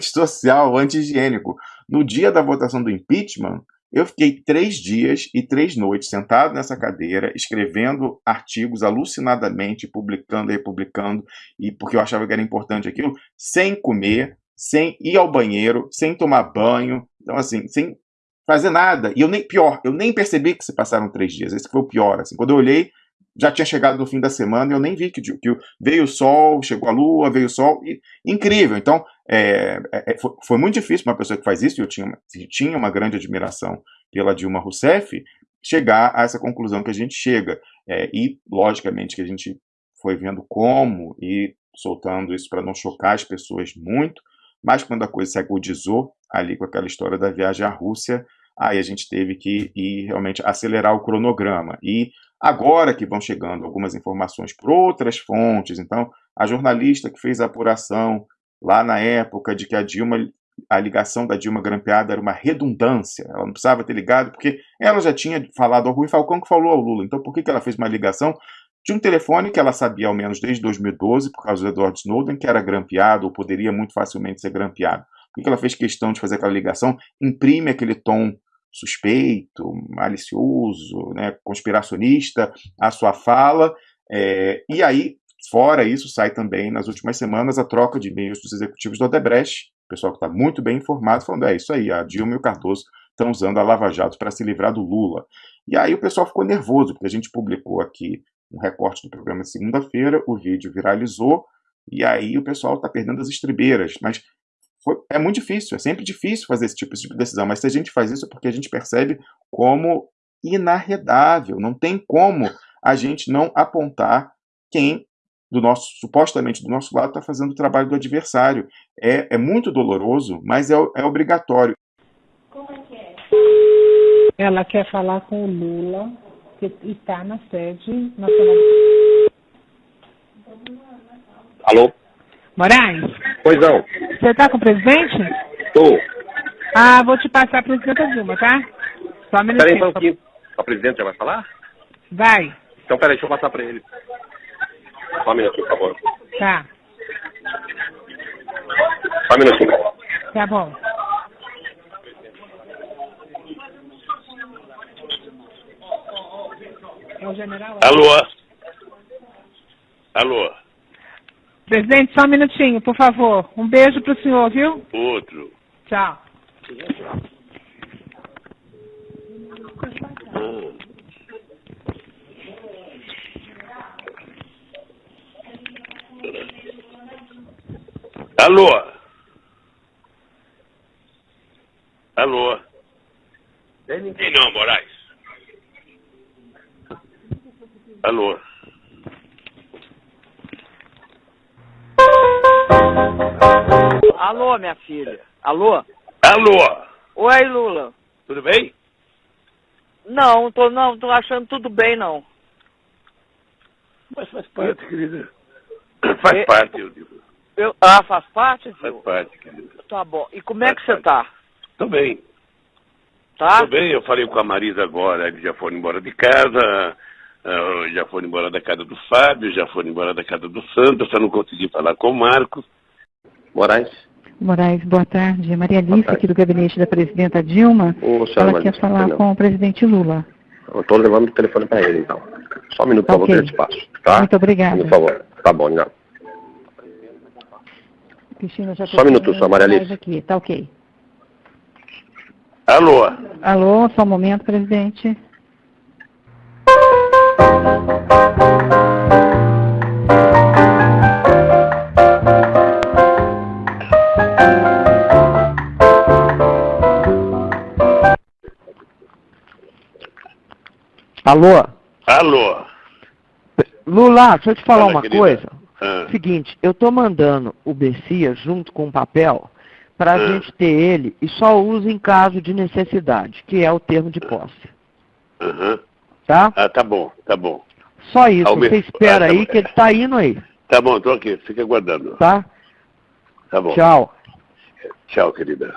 antissocial, anti-higiênico. No dia da votação do impeachment, eu fiquei três dias e três noites sentado nessa cadeira, escrevendo artigos alucinadamente, publicando e republicando, e porque eu achava que era importante aquilo, sem comer, sem ir ao banheiro, sem tomar banho, então assim, sem fazer nada. E eu nem, pior, eu nem percebi que se passaram três dias. Esse foi o pior. Assim. Quando eu olhei, já tinha chegado no fim da semana e eu nem vi que, que veio o sol, chegou a lua, veio o sol. E, incrível. Então, é, é, é, foi, foi, muito difícil uma pessoa que faz isso, e eu tinha, tinha uma grande admiração pela Dilma Rousseff, chegar a essa conclusão que a gente chega. É, e, logicamente, que a gente foi vendo como e soltando isso para não chocar as pessoas muito, mas quando a coisa se agudizou ali com aquela história da viagem à Rússia, aí a gente teve que ir realmente acelerar o cronograma. E agora que vão chegando algumas informações por outras fontes, então a jornalista que fez a apuração lá na época de que a Dilma a ligação da Dilma grampeada era uma redundância, ela não precisava ter ligado, porque ela já tinha falado ao Rui Falcão que falou ao Lula, então por que, que ela fez uma ligação de um telefone que ela sabia ao menos desde 2012, por causa do Edward Snowden, que era grampeado, ou poderia muito facilmente ser grampeado. Por que ela fez questão de fazer aquela ligação? Imprime aquele tom suspeito, malicioso, né, conspiracionista à sua fala, é, e aí, fora isso, sai também nas últimas semanas a troca de e-mails dos executivos do Odebrecht, pessoal que está muito bem informado, falando, é isso aí, a Dilma e o Cardoso estão usando a Lava Jato para se livrar do Lula. E aí o pessoal ficou nervoso, porque a gente publicou aqui um recorte do programa de segunda-feira, o vídeo viralizou, e aí o pessoal está perdendo as estribeiras, mas foi, é muito difícil, é sempre difícil fazer esse tipo, esse tipo de decisão, mas se a gente faz isso é porque a gente percebe como inarredável, não tem como a gente não apontar quem do nosso supostamente do nosso lado está fazendo o trabalho do adversário. É, é muito doloroso, mas é, é obrigatório. Como é que é? Ela quer falar com o Lula, que está na sede nacional. Alô? Moraes? Pois não. Você está com o presidente? Estou. Ah, vou te passar a presidenta Dilma, tá? Só um minutinho. Peraí, só um pouquinho. A presidente já vai falar? Vai. Então, peraí, deixa eu passar para ele. Só um minutinho, por favor. Tá. Só um minutinho, por favor. Tá bom. É o general? Alô? Alô? Presidente, só um minutinho, por favor. Um beijo para o senhor, viu? Outro. Tchau. Alô? Alô? E não, Moraes? Alô? Alô, minha filha. Alô? Alô? Oi, Lula. Tudo bem? Não, tô, não, tô achando tudo bem, não. Mas faz parte, querida. Faz E- parte, eu digo. Eu, ah, faz parte, Faz viu? parte, querida. Tá bom. E como é que Faz você tá? Tô bem. Tá? Tô bem, eu falei com a Marisa agora, eles já foram embora de casa, ah, já foram embora da casa do Fábio, já foram embora da casa do Santos, só não consegui falar com o Marcos. Moraes? Moraes, boa tarde. Maria Alice, tarde. aqui do gabinete da presidenta Dilma. Ô, Ela Maria, quer falar perdão. com o presidente Lula. Eu tô levando o telefone para ele, então. Só um minuto, por favor, desse espaço, tá? Muito obrigada. Por favor. Tá bom, não. Cristina, já Só um minuto, só, Maria Alice. Aqui, tá ok. Alô? Alô, só um momento, presidente. Alô? Alô? Lula, deixa eu te falar Fala, uma querida. coisa. Ah, Seguinte, eu tô mandando o Bessia junto com o papel para a Ah. gente ter ele e só usa em caso de necessidade, que é o termo de posse. Tá? Ah, tá bom, tá bom. Só isso, Ao mesmo- você espera Ah, tá aí bom. que ele tá indo aí, Tá bom, tô aqui, fica aguardando. tá? Tá bom. Tchau. Tchau, querida.